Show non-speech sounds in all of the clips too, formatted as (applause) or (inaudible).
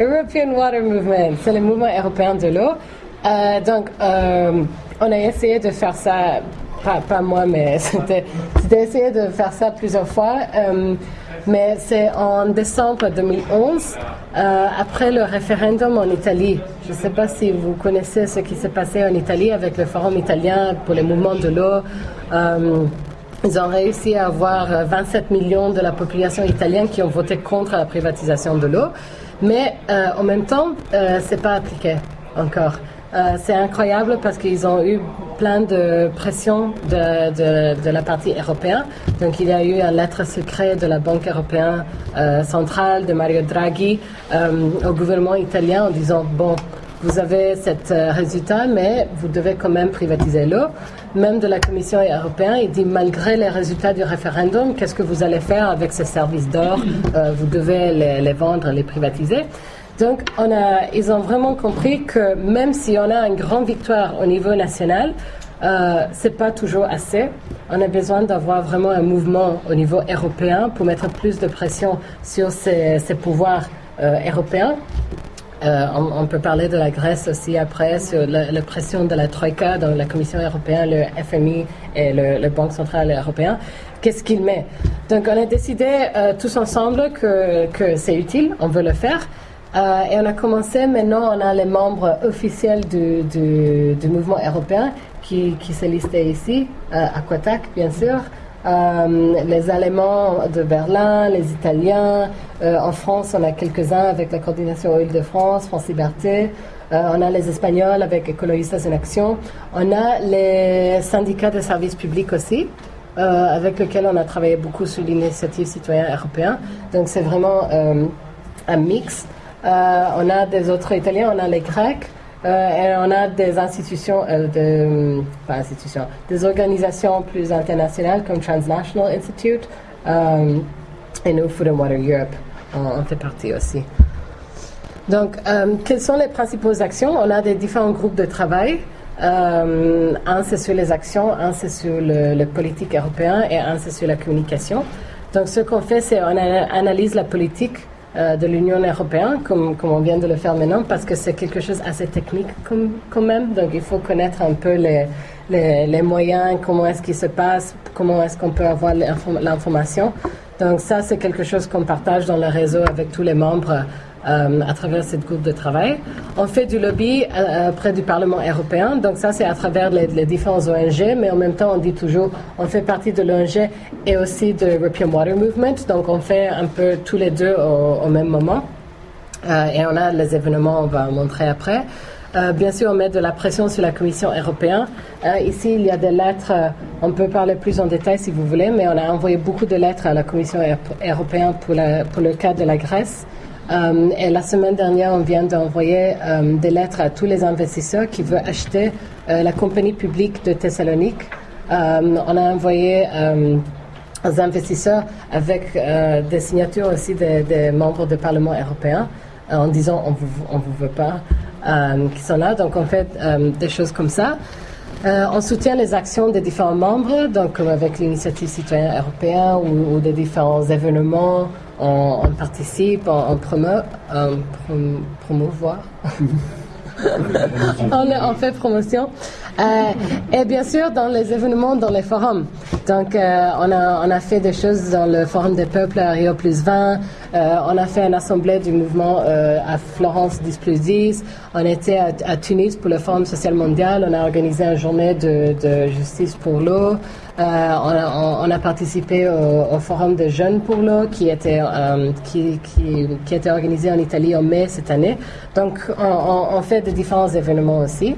European Water Movement, c'est le mouvement européen de l'eau. Euh, donc, euh, on a essayé de faire ça, pas, pas moi, mais (laughs) c'était essayé de faire ça plusieurs fois. Euh, mais c'est en décembre 2011, euh, après le référendum en Italie. Je ne sais pas si vous connaissez ce qui s'est passé en Italie avec le Forum italien pour les mouvements de l'eau. Ils ont réussi à avoir 27 millions de la population italienne qui ont voté contre la privatisation de l'eau. Mais euh, en même temps, euh, c'est pas appliqué encore. Euh, c'est incroyable parce qu'ils ont eu plein de pression de, de, la partie européenne. Donc il y a eu une lettre secrète de la Banque européenne euh, centrale de Mario Draghi au gouvernement italien en disant bon vous avez cet euh, résultat, mais vous devez quand même privatiser l'eau. Même de la Commission européenne, il dit malgré les résultats du référendum, qu'est-ce que vous allez faire avec ces services d'or? Euh, Vous devez les, vendre, les privatiser. Donc, on a, ils ont vraiment compris que même si on a une grande victoire au niveau national, euh, c'est pas toujours assez. On a besoin d'avoir vraiment un mouvement au niveau européen pour mettre plus de pression sur ces, ces pouvoirs euh, européens. Euh, on, peut parler de la Grèce aussi après sur la, pression de la Troïka, dans la Commission européenne, le FMI et le, Banque centrale européenne. Qu'est-ce qu'il met? Donc on a décidé euh, tous ensemble que, que c'est utile, on veut le faire. Euh, et on a commencé, maintenant on a les membres officiels du, du, mouvement européen qui, qui s'est listé ici, euh, Aquatac bien sûr, euh, les Allemands de Berlin, les Italiens, euh, en France on a quelques-uns avec la coordination Île-de-France, France Liberté, euh, on a les Espagnols avec Écologistas en Action, on a les syndicats de services publics aussi. avec lesquels on a travaillé beaucoup sur l'initiative citoyen européen. Donc c'est vraiment un mix. On a des autres Italiens, on a les Grecs, et on a des institutions, euh, de, pas institutions, des organisations plus internationales comme Transnational Institute et nous, Food and Water Europe, on, on fait partie aussi. Donc, quelles sont les principales actions? On a des différents groupes de travail. Euh, un, c'est sur les actions, un, c'est sur le, le, politique européen et un, c'est sur la communication. Donc, ce qu'on fait, c'est on analyse la politique euh, de l'Union européenne, comme, comme, on vient de le faire maintenant, parce que c'est quelque chose assez technique quand même. Donc il faut connaître un peu les, les, les moyens, comment est-ce qu'il se passe, comment est-ce qu'on peut avoir l'information. Donc ça, c'est quelque chose qu'on partage dans le réseau avec tous les membres euh, à travers cette groupe de travail. On fait du lobby euh, près du Parlement européen, donc ça c'est à travers les, les, différents ONG, mais en même temps on dit toujours on fait partie de l'ONG et aussi de European Water Movement, donc on fait un peu tous les deux au, même moment. Euh, et on a les événements, on va montrer après. Euh, bien sûr, on met de la pression sur la Commission européenne. Euh, ici, il y a des lettres, euh, on peut parler plus en détail si vous voulez, mais on a envoyé beaucoup de lettres à la Commission européenne pour le cas de la Grèce. Euh, et la semaine dernière, on vient d'envoyer euh, des lettres à tous les investisseurs qui veulent acheter euh, la compagnie publique de Thessalonique. on a envoyé aux investisseurs avec des signatures aussi des, membres du Parlement européen en disant on vous, on vous veut pas, qui sont là. Donc on fait des choses comme ça. Euh, on soutient les actions des différents membres, donc comme avec l'initiative citoyenne européenne ou, des différents événements, on, participe, on, promeut, on prom promouvoir. (laughs) on, fait promotion. Euh, et bien sûr, dans les événements, dans les forums. Donc, euh, on, a, on a fait des choses dans le Forum des peuples à Rio plus 20. Euh, on a fait une assemblée du mouvement euh, à Florence 10 plus 10. On était à, à, Tunis pour le Forum social mondial. On a organisé une journée de, de justice pour l'eau. On a, on, a, participé au, au, Forum des jeunes pour l'eau qui était, qui, qui, qui, était organisé en Italie en mai cette année. Donc, on, on fait de différents événements aussi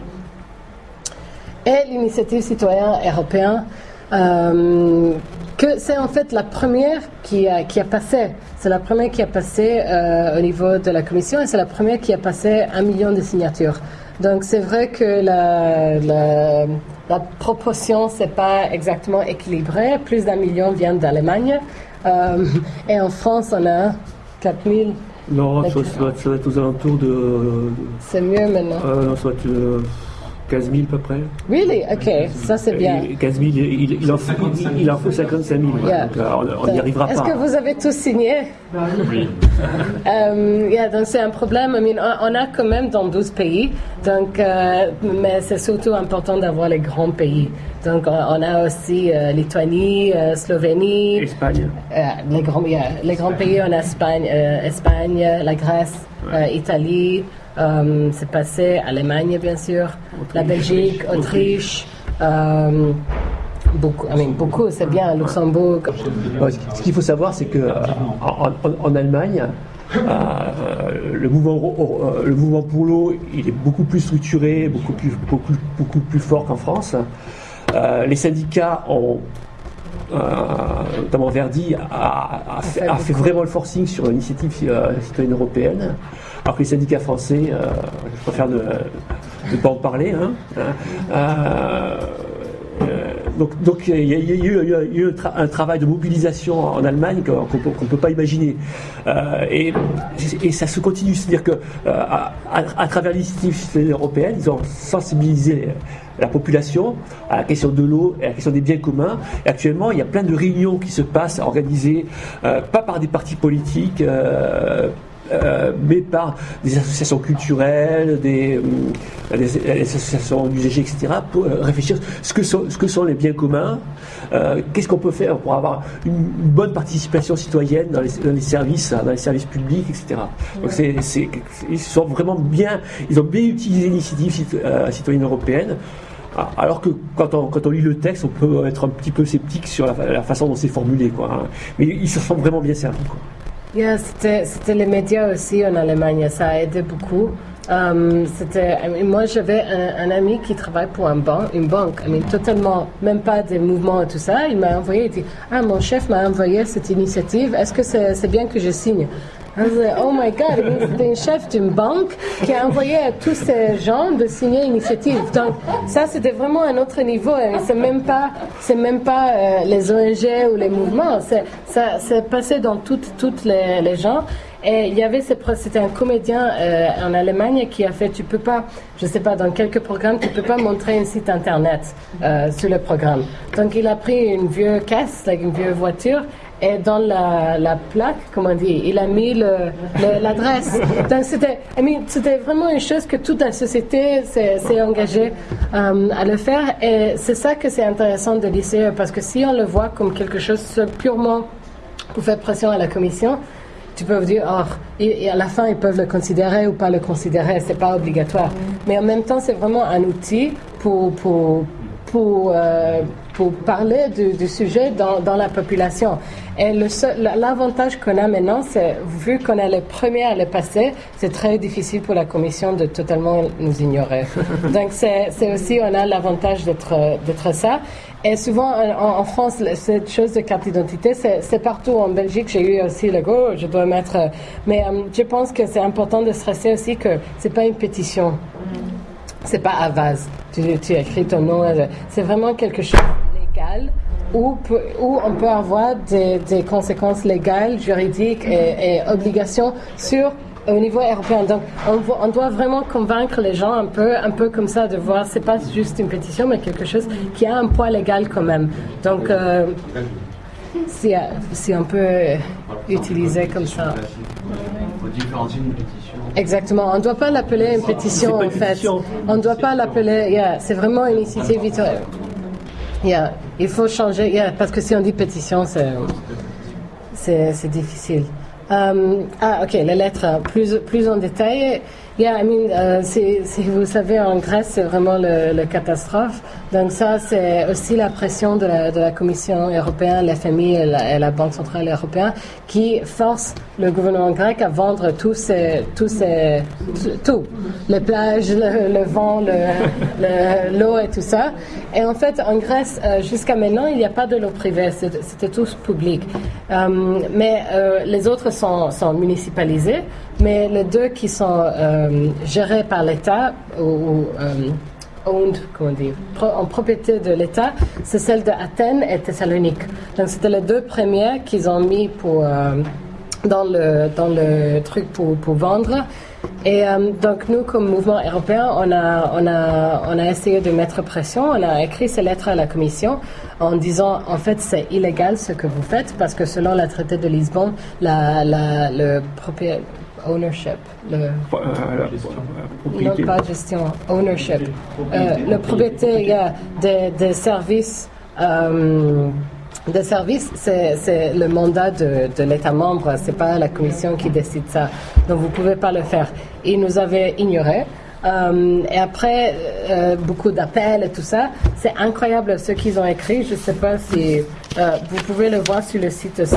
et l'initiative citoyenne européenne, euh, que c'est en fait la première qui a, qui a passé. C'est la première qui a passé euh, au niveau de la commission et c'est la première qui a passé un million de signatures. Donc c'est vrai que la, la, la proportion c'est pas exactement équilibré. Plus d'un million vient d'Allemagne euh, et en France on a 4000. Non, ça, ça, va être aux alentours de. C'est mieux maintenant. Non, ça va être, 15 000 à peu près. Really? OK, ça c'est bien. 15 000, il, il, en, il, en faut 55 000. Yeah. Donc, euh, on n'y arrivera Est-ce pas. que vous avez tous signé? Oui. (laughs) Euh, yeah, donc c'est un problème. I mean, on, on a quand même dans 12 pays, donc, euh, mais c'est surtout important d'avoir les grands pays. Donc on, a aussi euh, Lituanie, euh, Slovénie, Espagne. euh, les, grands, yeah, les grands pays en Espagne, euh, Espagne, la Grèce, euh, Italie, euh, c'est passé, Allemagne bien sûr, la Belgique, Autriche. euh, Beaucoup, I mean, beaucoup, c'est bien, Luxembourg. Ouais, ce qu'il faut savoir, c'est que euh, en, Allemagne, euh, le, mouvement, le mouvement pour l'eau, il est beaucoup plus structuré, beaucoup plus, beaucoup, beaucoup plus fort qu'en France. Euh, les syndicats ont, euh, notamment Verdi, a, a fait, a vraiment le forcing sur l'initiative euh, citoyenne européenne, alors que les syndicats français, euh, je préfère ne, ne pas en parler. hein, hein, donc, donc il y a, eu, il y a eu un, tra- un travail de mobilisation en Allemagne qu'on qu'on peut, pas imaginer. Euh, et, et ça se continue, c'est-à-dire que euh, à, à- à travers l'initiative citoyenne européenne, ils ont sensibilisé la population à la question de l'eau à la question des biens communs. Actuellement, il y a plein de réunions qui se passent organisées euh, pas par des partis politiques. euh, euh, mais par des associations culturelles, des, euh, des- des associations d'usagers, etc., pour euh, réfléchir ce que sont, ce que sont les biens communs, euh, qu'est-ce qu'on peut faire pour avoir une, une bonne participation citoyenne dans les, dans les services, dans les services publics, etc. Donc c'est, c'est- ils sont vraiment bien, ils ont bien utilisé l'initiative cit- euh, citoyenne européenne. Alors que quand on, quand on lit le texte, on peut être un petit peu sceptique sur la, la façon dont c'est formulé, quoi. hein. Mais ils se sont vraiment bien servis, quoi. Yeah, c'était, les médias aussi en Allemagne, ça a aidé beaucoup. Um, c'était, moi, j'avais un, ami qui travaille pour un ban, une banque, I mean, totalement, même pas des mouvements et tout ça. Il m'a envoyé, il dit Ah, mon chef m'a envoyé cette initiative, est-ce que c'est bien que je signe? Oh my God, I mean, c'était une chef d'une banque qui a envoyé à tous ces gens de signer l'initiative. Donc, ça, c'était vraiment un autre niveau. Mean, C'est même pas, c'est même pas euh, les ONG ou les mouvements. C'est, ça, c'est passé dans toutes, toutes les, gens. Et il y avait c'était un comédien euh, en Allemagne qui a fait, tu peux pas, je sais pas, dans quelques programmes, tu peux pas montrer un site internet euh, sur le programme. Donc il a pris une vieille caisse, une vieille voiture, et dans la, la plaque, comment on dit, il a mis l'adresse. (laughs) Donc c'était, vraiment une chose que toute la société s'est engagée euh, à le faire. Et c'est ça que c'est intéressant de l'ICE, parce que si on le voit comme quelque chose purement pour faire pression à la commission, tu peux dire, oh, et, et à la fin, ils peuvent le considérer ou pas le considérer, c'est pas obligatoire. Mais en même temps, c'est vraiment un outil pour, pour, pour, euh, pour parler du, du sujet dans, dans la population. Et l'avantage qu'on a maintenant, c'est, vu qu'on est les premiers à le passer, c'est très difficile pour la commission de totalement nous ignorer. (laughs) Donc, c'est aussi, on a l'avantage d'être ça. Et souvent, en, en France, cette chose de carte d'identité, c'est partout. En Belgique, j'ai eu aussi le go, je dois mettre. Mais euh, je pense que c'est important de stresser aussi que c'est pas une pétition. C'est pas à vase. Tu, tu écris ton nom. euh, C'est vraiment quelque chose où, on peut avoir des, des conséquences légales, juridiques et, et obligations sur au niveau européen. Donc, on, doit vraiment convaincre les gens un peu, un peu comme ça, de voir, c'est pas juste une pétition, mais quelque chose qui a un poids légal quand même. Donc, euh, si, si on peut utiliser comme ça. Il faut différencier une pétition. Exactement. On ne doit pas l'appeler une pétition, en fait. On ne doit pas l'appeler. yeah, c'est vraiment une initiative. Yeah, il faut changer. yeah, parce que si on dit pétition, c'est difficile. Um, ah, ok, les lettres plus plus en détail. Yeah, I mean, euh, si vous savez, en Grèce, c'est vraiment le catastrophe. Donc ça, c'est aussi la pression de la, la Commission européenne, l'FMI et la, et la Banque centrale européenne qui force le gouvernement grec à vendre tous ces, tout, les plages, le, vent, le- le- l'eau et tout ça. Et en fait, en Grèce, euh, jusqu'à maintenant, il n'y a pas de l'eau privée, c'était tous public. Euh, mais les autres sont municipalisés, mais les deux qui sont euh, gérés par l'État ou, ou, euh, owned, comment pro- en propriété de l'État, c'est celle de Athènes et Thessalonique. Donc c'était les deux premiers qu'ils ont mis pour, euh, dans le, dans le truc pour, pour vendre. Et euh, donc nous, comme mouvement européen, on a, on, a, on a essayé de mettre pression. On a écrit ces lettres à la Commission en disant, en fait, c'est illégal ce que vous faites parce que selon le traité de Lisbonne, la, la, le propriétaire ownership, le, Euh, la- la non propriété. pas gestion, ownership, euh, le propriétaire des, des services, euh, des services, c'est, c'est le mandat de, de l'État membre, c'est pas la Commission qui décide ça. Donc vous pouvez pas le faire. Ils nous avaient ignorés. Euh, et après, euh, beaucoup d'appels et tout ça. C'est incroyable ce qu'ils ont écrit. Je sais pas si euh, vous pouvez le voir sur le site aussi.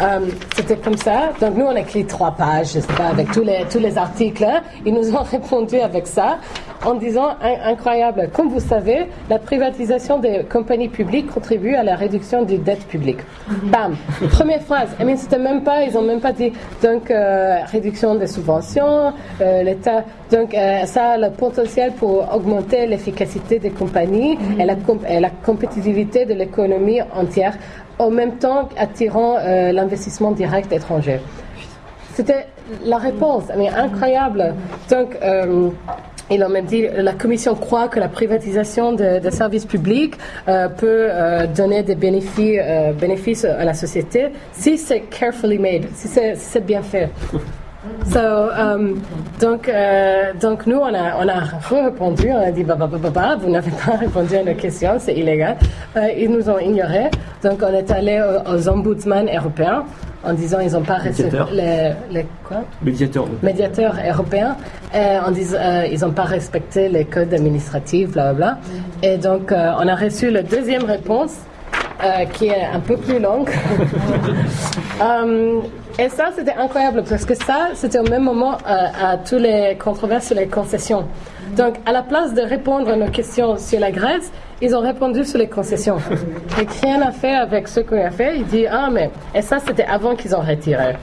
Euh, C'était comme ça. Donc nous, on a écrit trois pages, je sais pas, avec tous les, tous les articles. hein. Ils nous ont (laughs) répondu avec ça en disant in- incroyable. Comme vous savez, la privatisation des compagnies publiques contribue à la réduction des dettes publiques. Bam. Première phrase. Et mais c'était même pas, ils ont même pas dit donc euh, réduction des subventions, euh, l'État. Donc euh, ça a le potentiel pour augmenter l'efficacité des compagnies et, la et la compétitivité de l'économie entière, en même temps attirant euh, l'investissement direct étranger. C'était la réponse, mais incroyable. Donc, euh, ils ont même dit la Commission croit que la privatisation de- des services publics euh, peut donner des bénéfices, à la société si c'est carefully made, si c'est bien fait. So, um, donc, euh, donc nous, on a, on a répondu, on a dit, bah, bah, bah, bah, bah, vous n'avez pas répondu à nos questions, c'est illégal. Euh, ils nous ont ignorés. Donc, on est allé aux, aux ombudsman européens en disant, ils n'ont pas respecté Médiateurs. les, les quoi? Médiateur. médiateurs européens euh, en disant euh, ils n'ont pas respecté les codes administratifs, bla bla. bla. Et donc euh, on a reçu la deuxième réponse euh, qui est un peu plus longue. Euh, (laughs) et ça c'était incroyable parce que ça c'était au même moment euh, à tous les controverses sur les concessions. Donc à la place de répondre à nos questions sur la Grèce, ils ont répondu sur les concessions. Et rien à faire avec ce qu'on a fait. Il dit ah mais et ça c'était avant qu'ils ont retiré.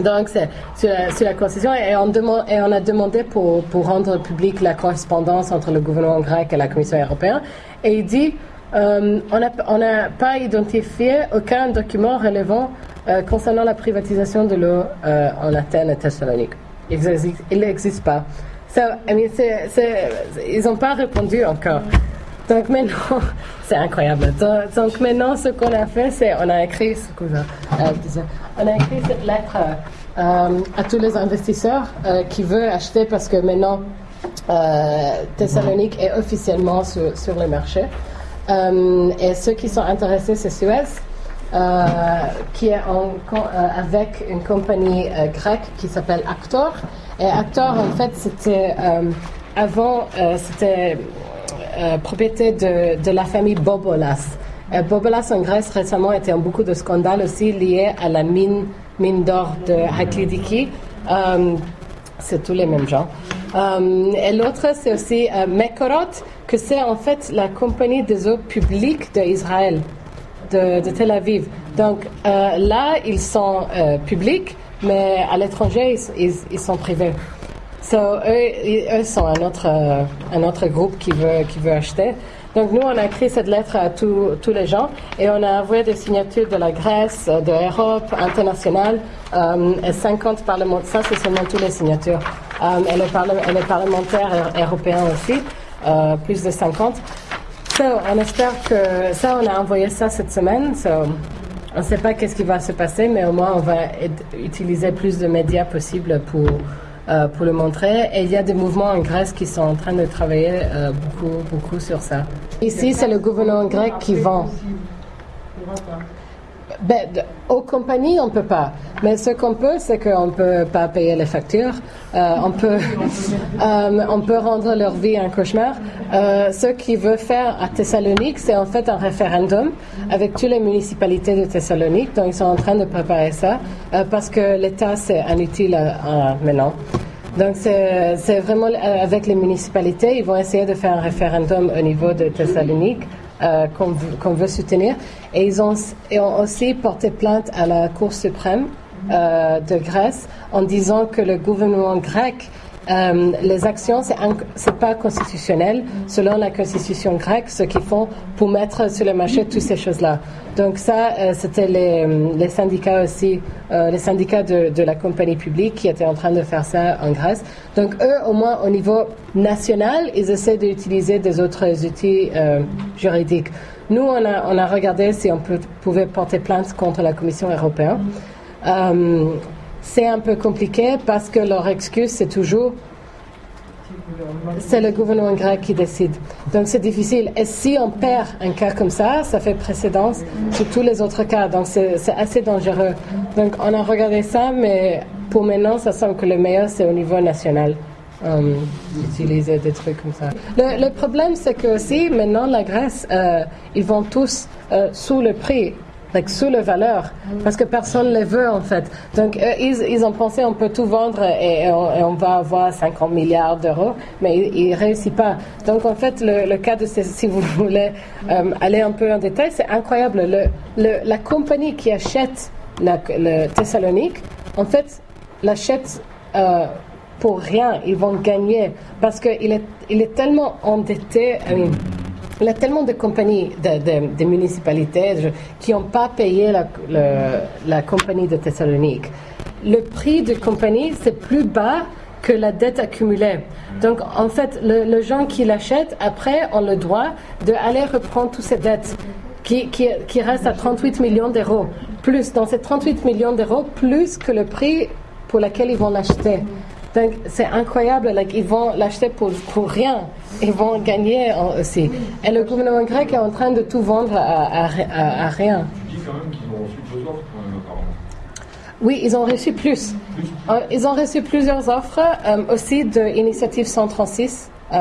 Donc, c'est sur la, concession et on, a demandé pour, rendre publique la correspondance entre le gouvernement grec et la Commission européenne. Et il dit euh, on n'a pas identifié aucun document relevant euh, concernant la privatisation de l'eau euh, en Athènes et Thessalonique. Il n'existe pas. So, ils n'ont pas répondu encore. Donc maintenant, (laughs) c'est incroyable. Donc, maintenant, ce qu'on a fait, c'est on a écrit, ce euh, on a écrit cette lettre euh, à tous les investisseurs qui veulent acheter parce que maintenant, Thessalonique est officiellement sur, sur le marché. Et ceux qui sont intéressés, c'est Suez, qui est euh, avec une compagnie euh, grecque qui s'appelle Actor. Et Actor, en fait, c'était euh, avant, euh, c'était euh, propriété de, la famille Bobolas. Euh, Bobolas en Grèce récemment était en beaucoup de scandales aussi liés à la mine, mine d'or de Haklidiki. Euh, c'est tous les mêmes gens. Euh, et l'autre, c'est aussi euh, Mekorot, que c'est en fait la compagnie des eaux publiques d'Israël, de, Tel Aviv. Donc euh, là, ils sont euh, publics, mais à l'étranger, ils, sont privés. So, eux, eux sont un autre, euh, un autre groupe qui veut, qui veut acheter. Donc nous, on a écrit cette lettre à tous les gens et on a envoyé des signatures de la Grèce, de l'Europe, internationale, et 50 parlementaires. Ça, c'est seulement toutes les signatures. Euh, et, les et les parlementaires eu- européens aussi, plus de 50. So, on espère que ça, on a envoyé ça cette semaine. On ne sait pas qu'est-ce qui va se passer, mais au moins on va utiliser plus de médias possible pour, euh, pour le montrer. Et il y a des mouvements en Grèce qui sont en train de travailler euh, beaucoup, beaucoup sur ça. Ici, c'est le gouvernement grec qui vend. Ben, aux compagnies, on peut pas. Mais ce qu'on peut, c'est qu'on peut pas payer les factures. Euh, on peut, (laughs) euh, on peut rendre leur vie un cauchemar. Euh, ce qu'ils veulent faire à Thessalonique, c'est en fait un référendum avec toutes les municipalités de Thessalonique. Donc, ils sont en train de préparer ça parce que l'État, c'est inutile maintenant. Donc, c'est vraiment avec les municipalités, ils vont essayer de faire un référendum au niveau de Thessalonique euh, qu'on veut- soutenir. Et ils ont aussi porté plainte à la Cour suprême euh, de Grèce en disant que le gouvernement grec euh, les actions, c'est n'est pas constitutionnel selon la constitution grecque, ce qu'ils font pour mettre sur le marché toutes ces choses-là. Donc ça, euh, c'était les, les, syndicats aussi, euh, les syndicats de, la compagnie publique qui étaient en train de faire ça en Grèce. Donc eux, au moins au niveau national, ils essaient d'utiliser des autres outils euh, juridiques. Nous, on a, regardé si on pouvait porter plainte contre la Commission européenne. C'est un peu compliqué parce que leur excuse, c'est toujours c'est le gouvernement grec qui décide. Donc c'est difficile. Et si on perd un cas comme ça, ça fait précédence sur tous les autres cas. Donc c'est assez dangereux. Donc on a regardé ça, mais pour maintenant, ça semble que le meilleur, c'est au niveau national. Euh, d'utiliser des trucs comme ça. Le, problème, c'est que aussi, maintenant, la Grèce, euh, ils vont tous euh, sous le prix sous la valeur, parce que personne ne les veut en fait. Donc ils, ils, ont pensé on peut tout vendre et, on, va avoir 50 milliards d'euros, mais ils ne réussissent pas. Donc en fait, le, cas de si vous (laughs) voulez euh, aller un peu en détail, c'est incroyable. Le, la compagnie qui achète la, le Thessalonique, en fait, l'achète euh, pour rien. Ils vont gagner parce qu'il est, il est tellement endetté. Il y a tellement de compagnies, de, municipalités qui n'ont pas payé la, compagnie de Thessalonique. Le prix de compagnie, c'est plus bas que la dette accumulée. Donc, en fait, le, gens qui l'achètent, après, ont le droit d'aller reprendre toutes ces dettes qui, qui, qui restent à 38 millions d'euros. Plus, dans ces 38 millions d'euros, plus que le prix pour lequel ils vont l'acheter. Donc, c'est incroyable. ils vont l'acheter pour, rien. Ils vont gagner aussi. Et le gouvernement grec est en train de tout vendre à, rien. Tu dis quand même qu'ils ont reçu deux offres, Oui, ils ont reçu plus. Euh, ils ont reçu plusieurs offres euh, aussi de l'initiative 136 euh,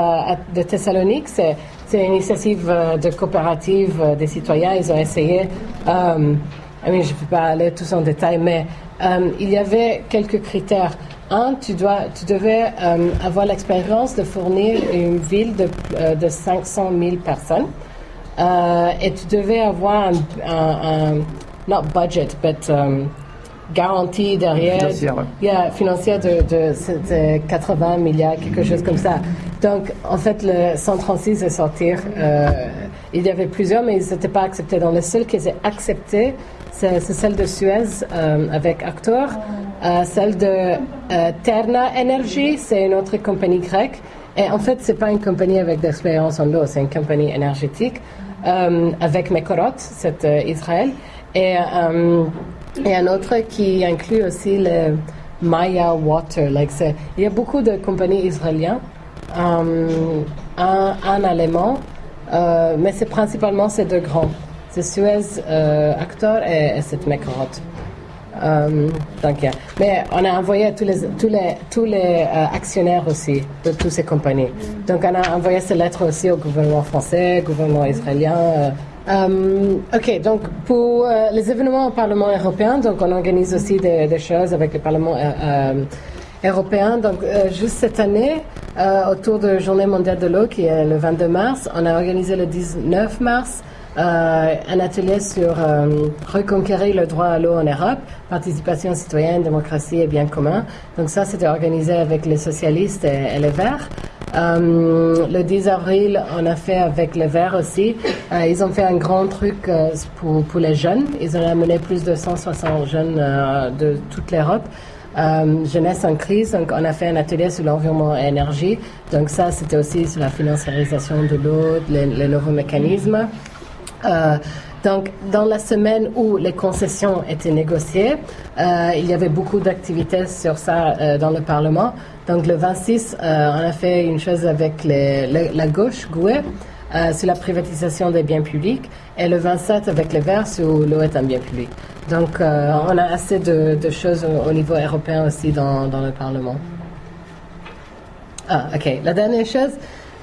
de Thessalonique. C'est, une initiative de coopérative des citoyens. Ils ont essayé. je ne vais pas aller tous en détail, mais il y avait quelques critères. Un, tu, dois, tu devais euh, avoir l'expérience de fournir une ville de, euh, de 500 000 personnes euh, et tu devais avoir un, un, not budget, but um, garantie derrière, financière, yeah, financière de, de, 80 milliards, quelque chose comme ça. Donc, en fait, le 136 est sorti. il y avait plusieurs, mais ils n'étaient pas acceptés. Donc, le seul qui est accepté, c'est celle de Suez avec Actor. Euh, celle de euh, Terna Energy, c'est une autre compagnie grecque. Et en fait, c'est pas une compagnie avec d'expérience en l'eau, c'est une compagnie énergétique euh, avec Mekorot, c'est Israël. Et, et un autre qui inclut aussi le Maya Water. Il y a beaucoup de compagnies israéliennes, un, un, allemand, mais c'est principalement ces deux grands. Suez Actor et, et c'est Mekorot. Euh, donc, mais on a envoyé tous les, tous les, tous les euh, actionnaires aussi de toutes ces compagnies. Donc, on a envoyé ces lettres aussi au gouvernement français, au gouvernement israélien. Euh, ok, donc pour les événements au Parlement européen, donc on organise aussi des, des choses avec le Parlement européen. Donc, juste cette année, autour de la Journée mondiale de l'eau, qui est le 22 mars, on a organisé le 19 mars euh, un atelier sur euh, reconquérir le droit à l'eau en Europe, participation citoyenne, démocratie et bien commun. Donc ça, c'était organisé avec les socialistes et, les Verts. Euh, le 10 avril, on a fait avec les Verts aussi. ils ont fait un grand truc pour les jeunes. Ils ont amené plus de 160 jeunes de toute l'Europe. jeunesse en crise. Donc, on a fait un atelier sur l'environnement et l'énergie. Donc, ça, c'était aussi sur la financiarisation de l'eau, les, nouveaux mécanismes. Euh, donc, dans la semaine où les concessions étaient négociées, euh, il y avait beaucoup d'activités sur ça euh, dans le Parlement. Donc, le 26, on a fait une chose avec la gauche, Goué, sur la privatisation des biens publics, et le 27 avec les Verts sur l'eau est un bien public. Donc, on a assez de, choses au, niveau européen aussi dans, dans le Parlement. Ah, ok. La dernière chose,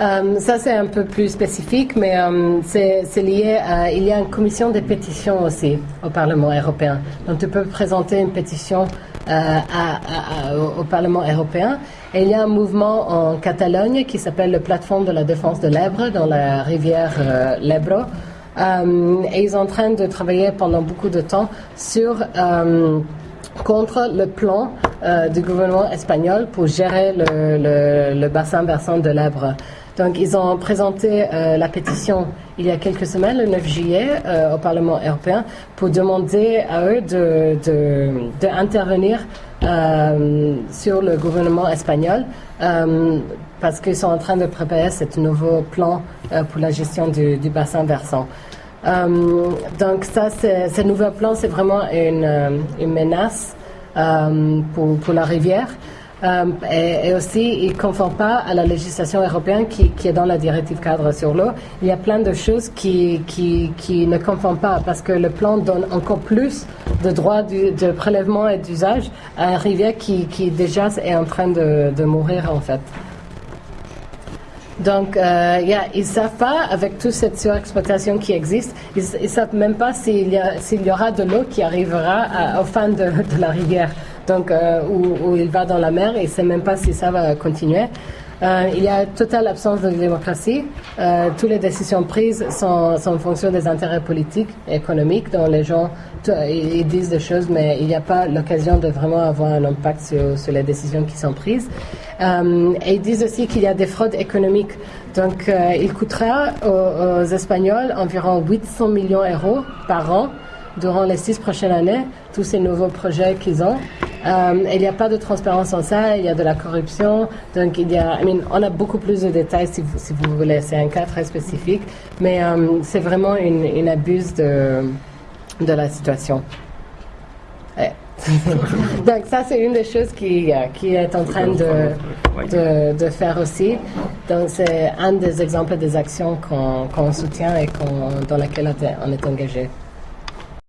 euh, ça, c'est un peu plus spécifique, mais euh, c'est lié à. Il y a une commission de pétitions aussi au Parlement européen. Donc, tu peux présenter une pétition euh, au, Parlement européen. Et il y a un mouvement en Catalogne qui s'appelle le Plateforme de la défense de l'Ebre dans la rivière l'Ebro. et ils sont en train de travailler pendant beaucoup de temps sur contre le plan du gouvernement espagnol pour gérer le bassin versant de l'Ebre. Donc, ils ont présenté euh, la pétition il y a quelques semaines, le 9 juillet, euh, au Parlement européen, pour demander à eux de, de, de euh, sur le gouvernement espagnol parce qu'ils sont en train de préparer ce nouveau plan pour la gestion du, du bassin versant. Donc ça, ce nouveau plan, c'est vraiment une, une menace pour, pour la rivière. Euh, et, aussi, il ne conforme pas à la législation européenne qui, est dans la directive cadre sur l'eau. Il y a plein de choses qui, qui, ne conforment pas parce que le plan donne encore plus de droits de prélèvement et d'usage à une rivière qui, qui déjà est en train de, mourir en fait. Donc, euh, ils ne savent pas, avec toute cette surexploitation qui existe, ils ne savent même pas s'il y, aura de l'eau qui arrivera à, aux fins de, de la rivière, donc euh, où, il va dans la mer, et ne savent même pas si ça va continuer. Euh, il y a totale absence de démocratie. Euh, toutes les décisions prises sont, en fonction des intérêts politiques et économiques, dont les gens ils disent des choses, mais il n'y a pas l'occasion de vraiment avoir un impact sur, les décisions qui sont prises. Et ils disent aussi qu'il y a des fraudes économiques. Donc, il coûtera aux Espagnols environ 800 millions d'euros par an durant les six prochaines années, tous ces nouveaux projets qu'ils ont. Euh, il n'y a pas de transparence en ça, il y a de la corruption. Donc, il y a, I mean, on a beaucoup plus de détails si vous, voulez. C'est un cas très spécifique, mais euh, c'est vraiment une, une abuse de, la situation. (laughs) Donc, ça, c'est une des choses qui, euh, est en train de, faire aussi. Donc, c'est un des exemples des actions qu'on soutient et dans lesquelles on est engagé.